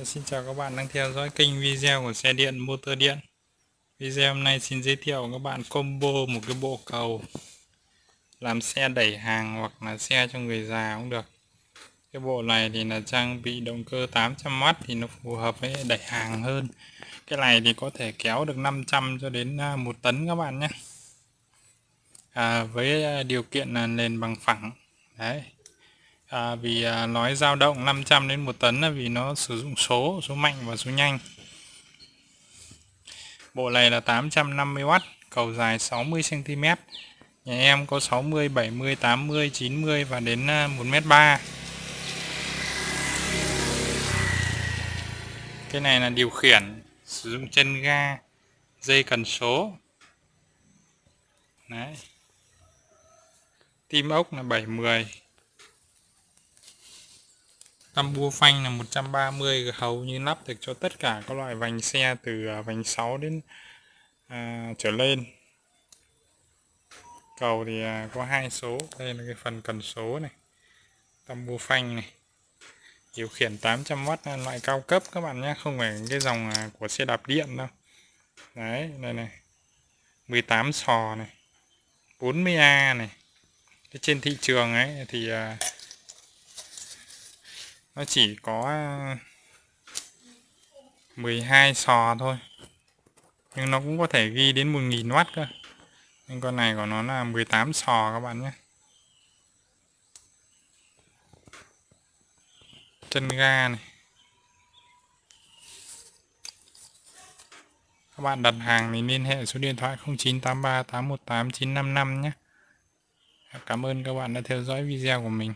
Dạ, xin chào các bạn đang theo dõi kênh video của xe điện motor điện. Video hôm nay xin giới thiệu các bạn combo một cái bộ cầu Làm xe đẩy hàng hoặc là xe cho người già cũng được. Cái bộ này thì là trang bị động cơ 800W thì nó phù hợp với đẩy hàng hơn. Cái này thì có thể kéo được 500 cho đến à, 1 tấn các bạn nhé. À, Với à, điều kiện là nền bằng phẳng. Đấy à, vì à, nói dao động 500 đến 1 tấn là vì nó sử dụng số số mạnh và số nhanh. Bộ này là 850W cầu dài 60 cm nhà em có 60 70 80 90 và đến à, 1m3 cái này là điều khiển sử dụng chân ga dây cần số. Đấy. Tim ốc là 710 Tăm bua phanh là 130 hầu như lắp được cho tất cả các loại vành xe từ à, vành 6 đến à, trở lên. Cầu thì à, có hai số. Đây là cái phần cần số này. Tăm bua phanh này. Điều khiển 800W loại cao cấp các bạn nhé không phải cái dòng à, của xe đạp điện đâu. Đấy đây này. 18 sò này. 40A này. Cái trên thị trường ấy thì à, nó chỉ có à, 12 sò thôi. Nhưng nó cũng có thể ghi đến 1000W cơ. Nhưng con này của nó là 18 sò các bạn nhé. Chân ga này. Các bạn đặt hàng thì liên hệ số điện thoại 0983 818 955 nhé. Cảm ơn các bạn đã theo dõi video của mình.